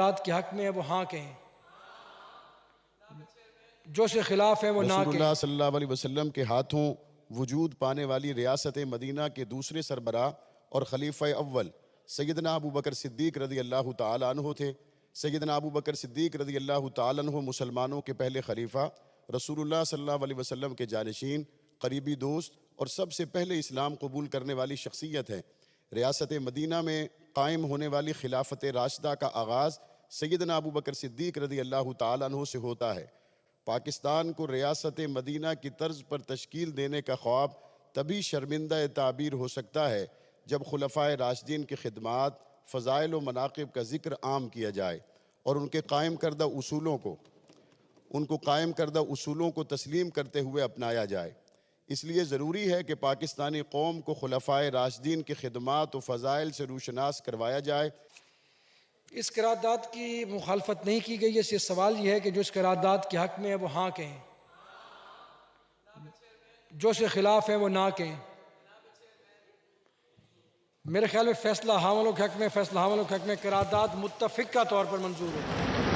قرارداد کے حق میں ہے وہ ہاں کہیں۔ جو سے خلاف ہے وہ نہ رسول اللہ صلی اللہ علیہ وسلم کے ہاتھوں وجود پانے والی ریاست مدینہ کے دوسرے سربراہ اور خلیفہ اول سیدنا ابو بکر صدیق رضی اللہ تعالیٰ عنہ تھے۔ سیدنا ابو بکر صدیق رضی اللہ تعالیٰ عنہ مسلمانوں کے پہلے خلیفہ رسول اللہ صلی اللہ علیہ وسلم کے جانشین قریبی دوست اور سب سے پہلے اسلام قبول کرنے والی شخصیت ہیں۔ ریاست مدینہ میں قائم ہونے والی خلافت راشدہ کا آغاز سیدنا ابو بکر صدیق رضی اللہ تعالیٰ عنہ سے ہوتا ہے۔ پاکستان کو ریاست مدینہ کی طرز پر تشکیل دینے کا خواب تبھی شرمندہ تعبیر ہو سکتا ہے جب خلفائے راشدین کی خدمات، فضائل و مناقب کا ذکر عام کیا جائے اور ان کے قائم کردہ اصولوں کو، ان کو قائم کردہ اصولوں کو تسلیم کرتے ہوئے اپنایا جائے۔ اس لیے ضروری ہے کہ پاکستانی قوم کو خلفائے راشدین کی خدمات و فضائل سے روشناس کروایا جائے۔ اس قرارداد کی مخالفت نہیں کی گئی ہے، صرف سوال یہ ہے کہ جو اس قرارداد کے حق میں ہے، وہ ہاں کہیں۔ جو اس کے خلاف ہے، وہ نہ کہیں۔ میرے خیال میں فیصلہ ہاں حاملوں کے حق میں، فیصلہ ہاں حاملوں کے حق میں قرارداد متفق کا طور پر منظور ہے۔